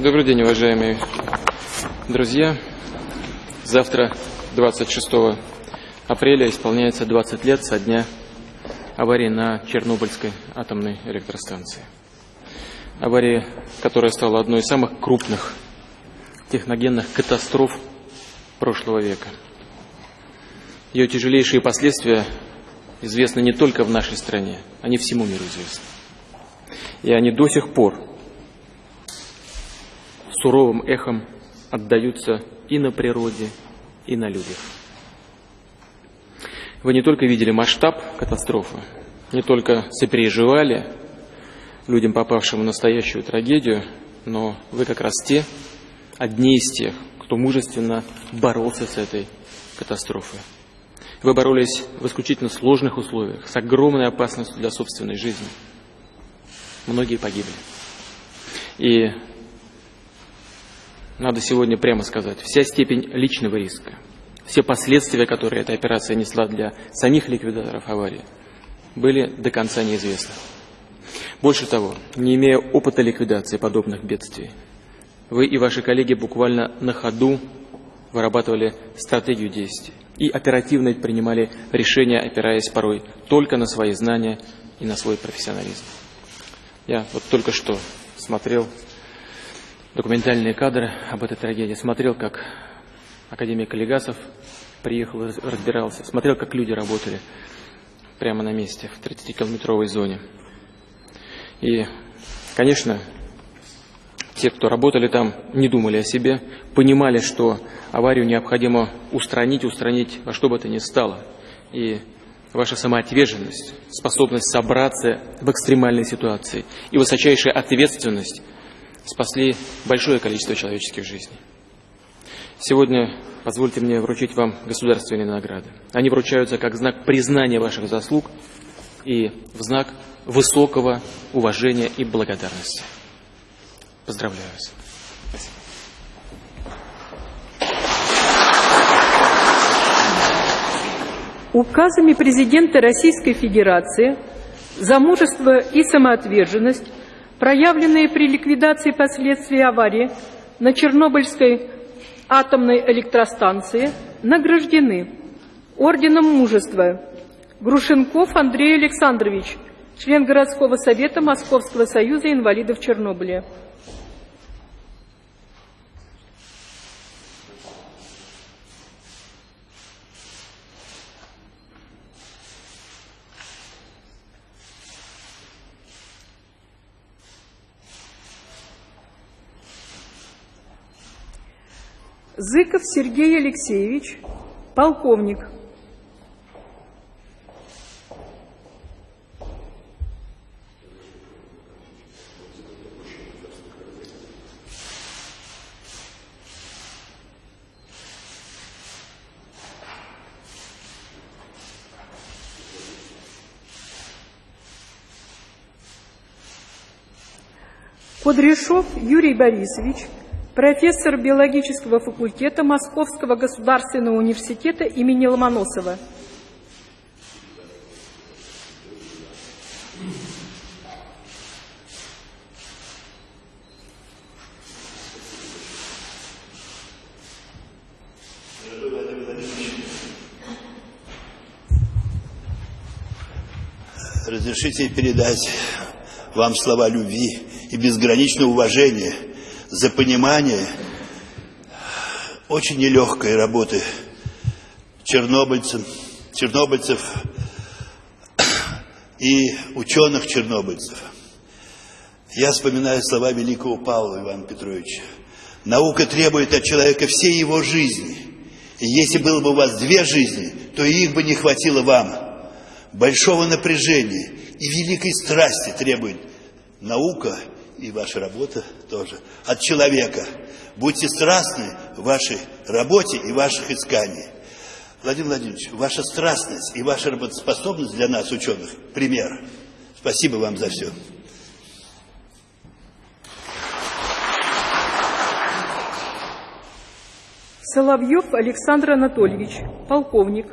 Добрый день, уважаемые друзья. Завтра, 26 апреля, исполняется 20 лет со дня аварии на Чернобыльской атомной электростанции. Авария, которая стала одной из самых крупных техногенных катастроф прошлого века. Ее тяжелейшие последствия известны не только в нашей стране, они всему миру известны. И они до сих пор суровым эхом отдаются и на природе, и на людях. Вы не только видели масштаб катастрофы, не только сопереживали людям, попавшим в настоящую трагедию, но вы как раз те, одни из тех, кто мужественно боролся с этой катастрофой. Вы боролись в исключительно сложных условиях, с огромной опасностью для собственной жизни. Многие погибли. И надо сегодня прямо сказать, вся степень личного риска, все последствия, которые эта операция несла для самих ликвидаторов аварии, были до конца неизвестны. Больше того, не имея опыта ликвидации подобных бедствий, вы и ваши коллеги буквально на ходу вырабатывали стратегию действий и оперативно принимали решения, опираясь порой только на свои знания и на свой профессионализм. Я вот только что смотрел документальные кадры об этой трагедии, смотрел, как академик Легасов приехал, разбирался, смотрел, как люди работали прямо на месте, в 30-километровой зоне. И, конечно, те, кто работали там, не думали о себе, понимали, что аварию необходимо устранить, устранить во что бы то ни стало. И ваша самоотверженность, способность собраться в экстремальной ситуации и высочайшая ответственность спасли большое количество человеческих жизней. Сегодня позвольте мне вручить вам государственные награды. Они вручаются как знак признания ваших заслуг и в знак высокого уважения и благодарности. Поздравляю вас. Указами президента Российской Федерации за мужество и самоотверженность проявленные при ликвидации последствий аварии на Чернобыльской атомной электростанции, награждены Орденом Мужества Грушенков Андрей Александрович, член городского совета Московского союза инвалидов Чернобыля. Зыков Сергей Алексеевич, полковник. Кудряшов Юрий Борисович, профессор биологического факультета Московского государственного университета имени Ломоносова. Разрешите передать вам слова любви и безграничного уважения – за понимание очень нелегкой работы чернобыльцев, чернобыльцев и ученых-чернобыльцев. Я вспоминаю слова великого Павла Ивана Петровича. Наука требует от человека всей его жизни. И если было бы у вас две жизни, то их бы не хватило вам. Большого напряжения и великой страсти требует наука – и ваша работа тоже, от человека. Будьте страстны в вашей работе и ваших исканиях. Владимир Владимирович, ваша страстность и ваша работоспособность для нас, ученых, пример. Спасибо вам за все. Соловьев Александр Анатольевич, полковник.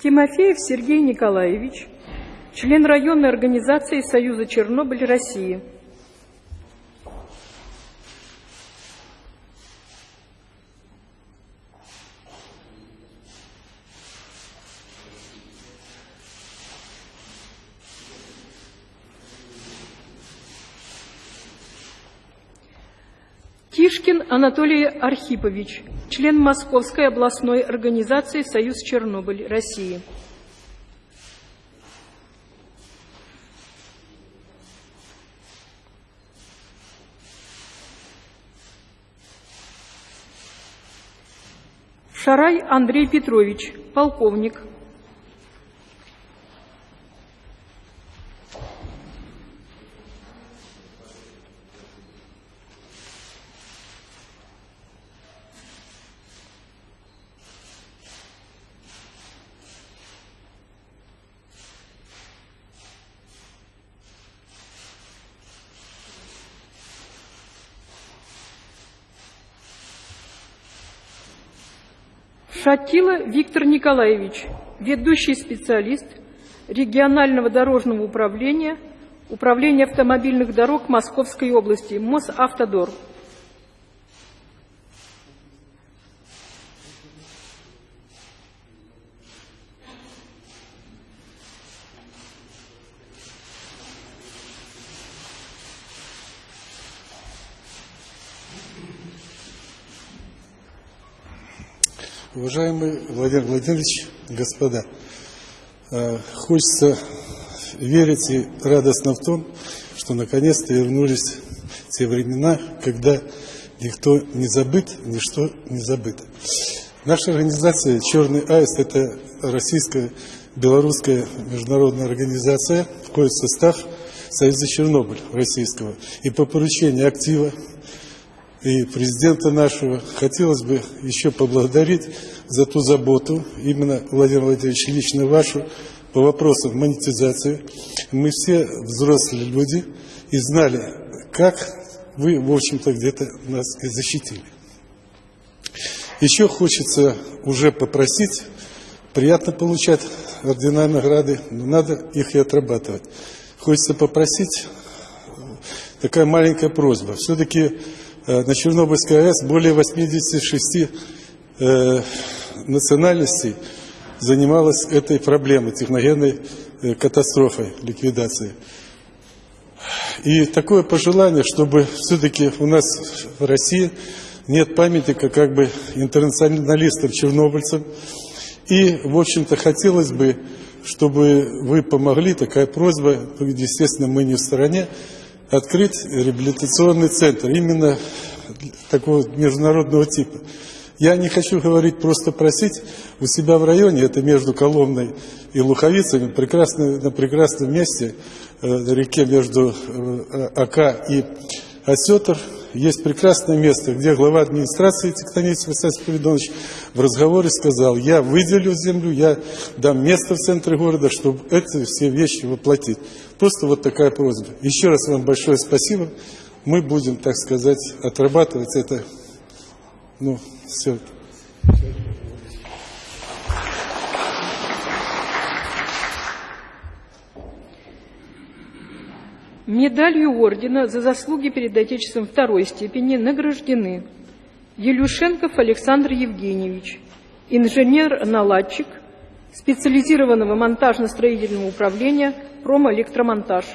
Тимофеев Сергей Николаевич, член районной организации Союза Чернобыль России. Анатолий Архипович, член Московской областной организации «Союз Чернобыль России». Шарай Андрей Петрович, полковник. Шатила Виктор Николаевич, ведущий специалист регионального дорожного управления, Управления автомобильных дорог Московской области, Мосавтодор. Уважаемый Владимир Владимирович, господа, э, хочется верить и радостно в том, что наконец-то вернулись те времена, когда никто не забыт, ничто не забыто. Наша организация «Черный аист» – это российская белорусская международная организация, входит в состав Союза Чернобыль российского. И по поручению актива и президента нашего хотелось бы еще поблагодарить за ту заботу, именно, Владимир Владимирович, лично вашу, по вопросам монетизации. Мы все взрослые люди и знали, как вы, в общем-то, где-то нас и защитили. Еще хочется уже попросить, приятно получать ордена награды, но надо их и отрабатывать. Хочется попросить, такая маленькая просьба, все-таки Э, на Чернобыльской АЭС более 86 э, национальностей занималась этой проблемой, техногенной э, катастрофой, ликвидацией. И такое пожелание, чтобы все-таки у нас в России нет памятника как бы интернационалистам-чернобыльцам. И, в общем-то, хотелось бы, чтобы вы помогли, такая просьба, естественно, мы не в стороне, открыть реабилитационный центр именно такого международного типа. Я не хочу говорить, просто просить у себя в районе, это между Коломной и Луховицами, прекрасно, на прекрасном месте, э, на реке между э, Ака и Осетр, есть прекрасное место, где глава администрации Тектонец Василий Спиридонович в разговоре сказал, я выделю землю, я дам место в центре города, чтобы эти все вещи воплотить. Просто вот такая просьба. Еще раз вам большое спасибо. Мы будем, так сказать, отрабатывать это. Ну, все. Медалью ордена за заслуги перед Отечеством второй степени награждены Елюшенков Александр Евгеньевич, инженер-наладчик специализированного монтажно-строительного управления «Промэлектромонтаж».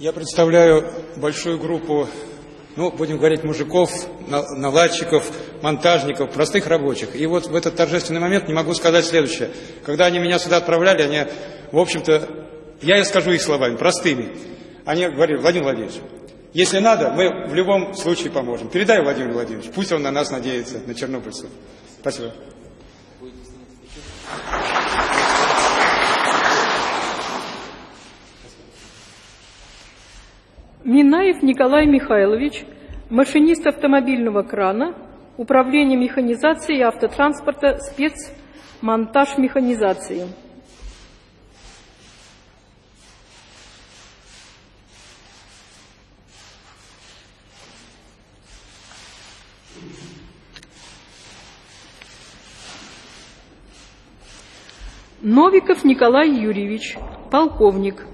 Я представляю большую группу ну, будем говорить, мужиков, наладчиков, монтажников, простых рабочих. И вот в этот торжественный момент не могу сказать следующее. Когда они меня сюда отправляли, они, в общем-то, я скажу их словами, простыми. Они говорили, Владимир Владимирович, если надо, мы в любом случае поможем. Передай Владимир Владимирович, пусть он на нас надеется, на чернобыльцев. Спасибо. Минаев Николай Михайлович, машинист автомобильного крана, Управление механизации и автотранспорта, спецмонтаж механизации. Новиков Николай Юрьевич, полковник.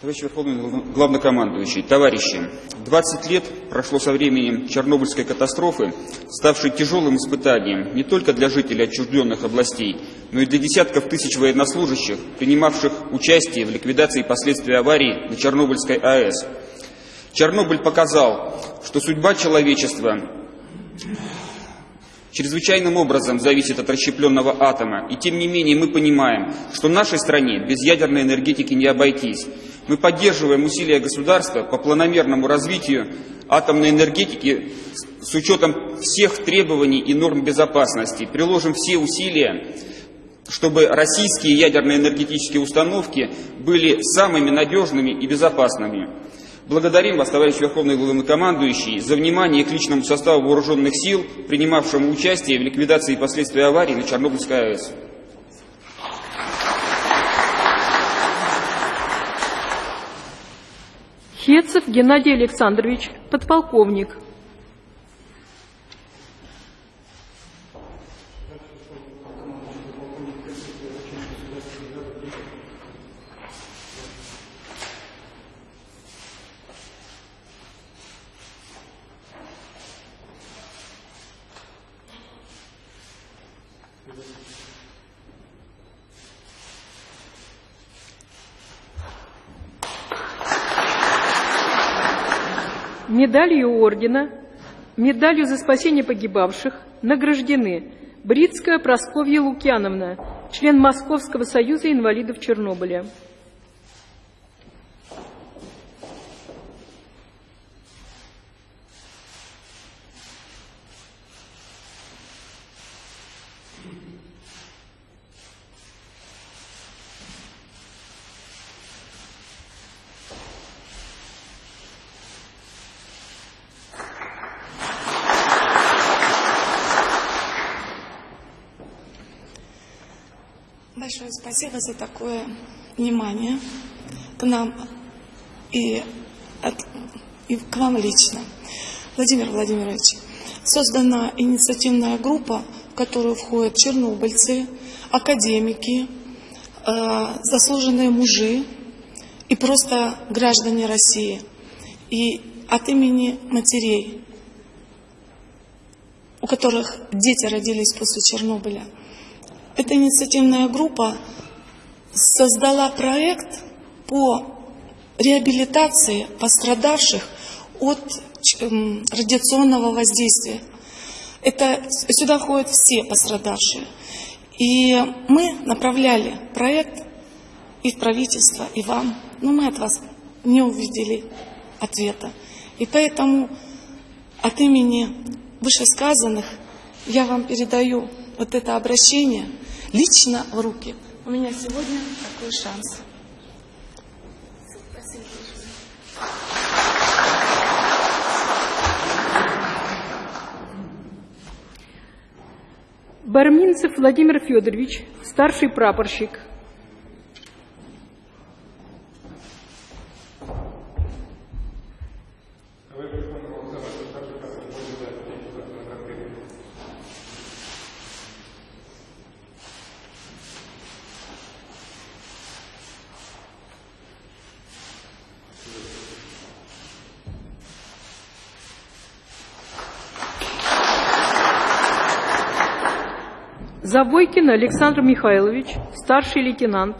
Товарищ Верховный Главнокомандующий, товарищи, 20 лет прошло со времени Чернобыльской катастрофы, ставшей тяжелым испытанием не только для жителей отчужденных областей, но и для десятков тысяч военнослужащих, принимавших участие в ликвидации последствий аварии на Чернобыльской АЭС. Чернобыль показал, что судьба человечества чрезвычайным образом зависит от расщепленного атома. И тем не менее мы понимаем, что нашей стране без ядерной энергетики не обойтись. Мы поддерживаем усилия государства по планомерному развитию атомной энергетики с учетом всех требований и норм безопасности. Приложим все усилия, чтобы российские ядерные энергетические установки были самыми надежными и безопасными. Благодарим вас, товарищ Верховный Главнокомандующий, за внимание к личному составу вооруженных сил, принимавшему участие в ликвидации последствий аварии на Чернобыльской АЭС. Хецев Геннадий Александрович, подполковник. Медалью ордена, медалью за спасение погибавших награждены Бритская Просковья Лукьяновна, член Московского союза инвалидов Чернобыля. Большое спасибо за такое внимание к нам и, от, и к вам лично. Владимир Владимирович, создана инициативная группа, в которую входят чернобыльцы, академики, э, заслуженные мужи и просто граждане России. И от имени матерей, у которых дети родились после Чернобыля – эта инициативная группа создала проект по реабилитации пострадавших от эм, радиационного воздействия. Это, сюда входят все пострадавшие. И мы направляли проект и в правительство, и вам, но мы от вас не увидели ответа. И поэтому от имени вышесказанных я вам передаю вот это обращение – лично в руки. У меня сегодня такой шанс. Барминцев Владимир Федорович, старший прапорщик, Завойкин Александр Михайлович, старший лейтенант.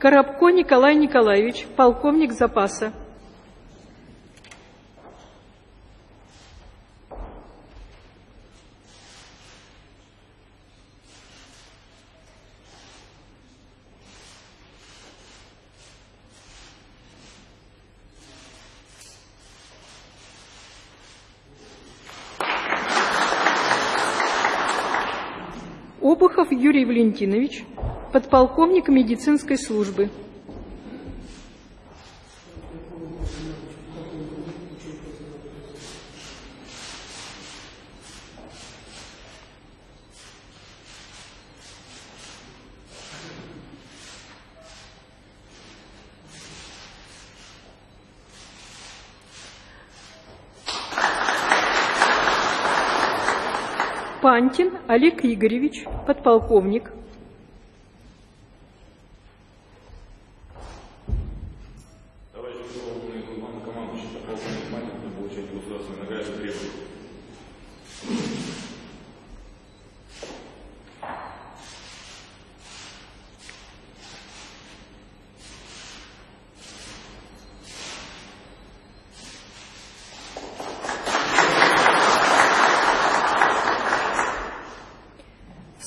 Коробко Николай Николаевич, полковник запаса. Обухов Юрий Валентинович, подполковник медицинской службы. Пантин Олег Игоревич, подполковник.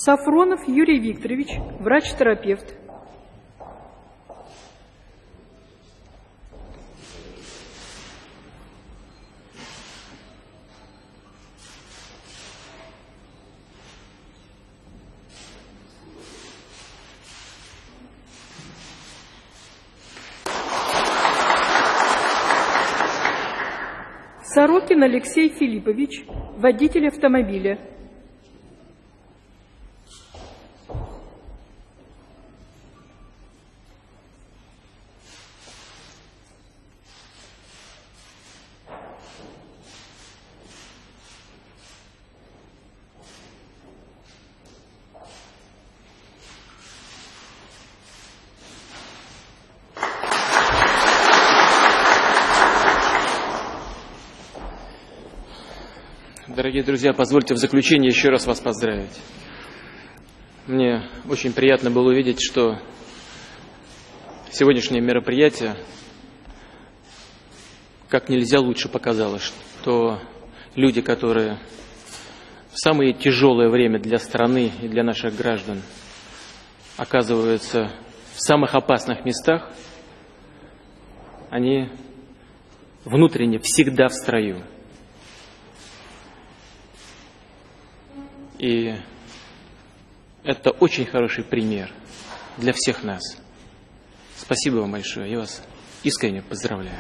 Сафронов Юрий Викторович, врач-терапевт. Сорокин Алексей Филиппович, водитель автомобиля. Дорогие друзья, позвольте в заключение еще раз вас поздравить. Мне очень приятно было увидеть, что сегодняшнее мероприятие как нельзя лучше показало, что люди, которые в самое тяжелое время для страны и для наших граждан оказываются в самых опасных местах, они внутренне всегда в строю. И это очень хороший пример для всех нас. Спасибо вам большое. Я вас искренне поздравляю.